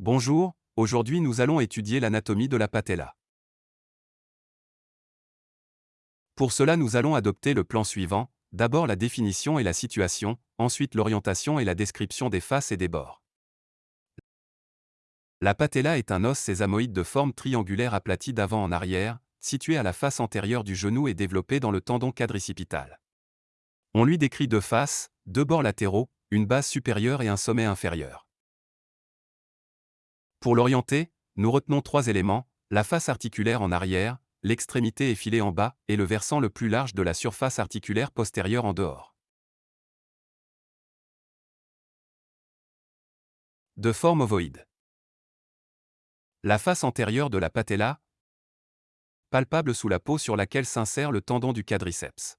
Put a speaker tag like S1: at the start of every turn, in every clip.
S1: Bonjour, aujourd'hui nous allons étudier l'anatomie de la patella. Pour cela nous allons adopter le plan suivant, d'abord la définition et la situation, ensuite l'orientation et la description des faces et des bords. La patella est un os sésamoïde de forme triangulaire aplati d'avant en arrière, situé à la face antérieure du genou et développé dans le tendon quadricipital. On lui décrit deux faces, deux bords latéraux, une base supérieure et un sommet inférieur. Pour l'orienter, nous retenons trois éléments, la face articulaire en arrière, l'extrémité effilée en bas et le versant le plus large de la surface articulaire postérieure en dehors. De forme ovoïde. La face antérieure de la patella, palpable sous la peau sur laquelle s'insère le tendon du quadriceps.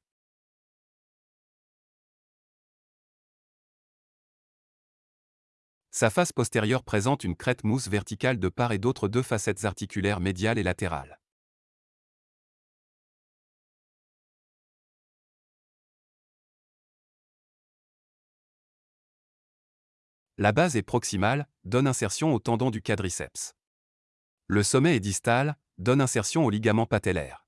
S1: Sa face postérieure présente une crête mousse verticale de part et d'autre deux facettes articulaires médiales et latérales. La base est proximale, donne insertion au tendon du quadriceps. Le sommet est distal, donne insertion au ligament patellaire.